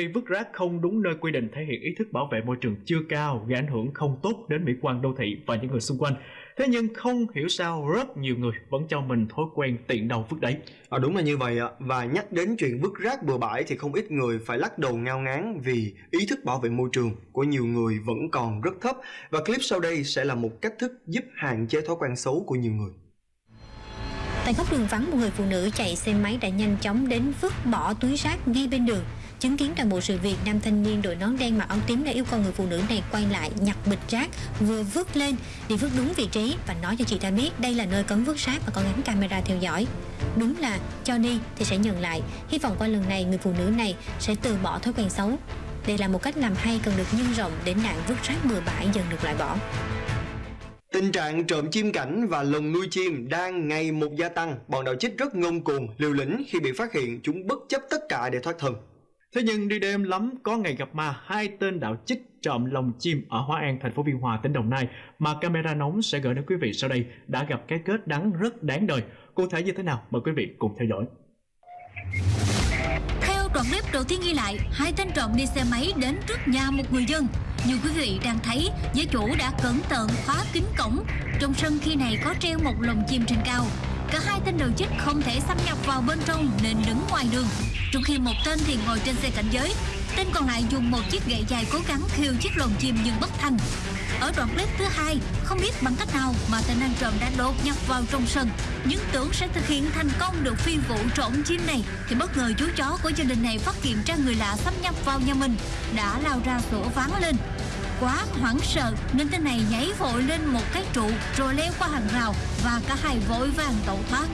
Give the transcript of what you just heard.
Vì vứt rác không đúng nơi quy định thể hiện ý thức bảo vệ môi trường chưa cao, gây ảnh hưởng không tốt đến mỹ quan đô thị và những người xung quanh. Thế nhưng không hiểu sao rất nhiều người vẫn cho mình thói quen tiện đầu vứt đấy. À, đúng là như vậy ạ. Và nhắc đến chuyện vứt rác bừa bãi thì không ít người phải lắc đầu ngao ngán vì ý thức bảo vệ môi trường của nhiều người vẫn còn rất thấp. Và clip sau đây sẽ là một cách thức giúp hạn chế thói quen xấu của nhiều người. Tại góc đường vắng, một người phụ nữ chạy xe máy đã nhanh chóng đến vứt bỏ túi rác ngay bên đường. Chứng kiến toàn bộ sự việc, nam thanh niên đội nón đen mặc áo tím đã yêu cầu người phụ nữ này quay lại nhặt bịch rác vừa vứt lên để vứt đúng vị trí và nói cho chị ta biết đây là nơi cấm vứt rác và có gắn camera theo dõi. Đúng là cho đi thì sẽ nhận lại. Hy vọng qua lần này người phụ nữ này sẽ từ bỏ thói quen xấu. Đây là một cách làm hay cần được nhân rộng để nạn vứt rác bừa bãi dần được loại bỏ. Tình trạng trộm chim cảnh và lồng nuôi chim đang ngày một gia tăng. Bọn đạo chích rất ngông cuồng, liều lĩnh khi bị phát hiện chúng bất chấp tất cả để thoát thân. Thế nhưng đi đêm lắm có ngày gặp ma hai tên đạo chích trộm lồng chim ở Hóa An, thành phố Biên Hòa, tỉnh Đồng Nai mà camera nóng sẽ gửi đến quý vị sau đây đã gặp cái kết đắng rất đáng đời. Cụ thể như thế nào? Mời quý vị cùng theo dõi. Theo đoạn clip đầu tiên ghi lại, hai tên trộm đi xe máy đến trước nhà một người dân. Như quý vị đang thấy, giới chủ đã cẩn thận khóa kín cổng. Trong sân khi này có treo một lồng chim trên cao. Cả hai tên đầu chích không thể xâm nhập vào bên trong nên đứng ngoài đường. Trong khi một tên thì ngồi trên xe cảnh giới, tên còn lại dùng một chiếc gậy dài cố gắng khiêu chiếc lồng chim nhưng bất thành. Ở đoạn clip thứ hai, không biết bằng cách nào mà tên ăn trộm đã đột nhập vào trong sân, nhưng tưởng sẽ thực hiện thành công được phi vụ trộm chim này, thì bất ngờ chú chó của gia đình này phát hiện ra người lạ xâm nhập vào nhà mình, đã lao ra sủa ván lên. Quá hoảng sợ nên tên này nhảy vội lên một cái trụ rồi leo qua hàng rào và cả hai vội vàng tẩu thoát.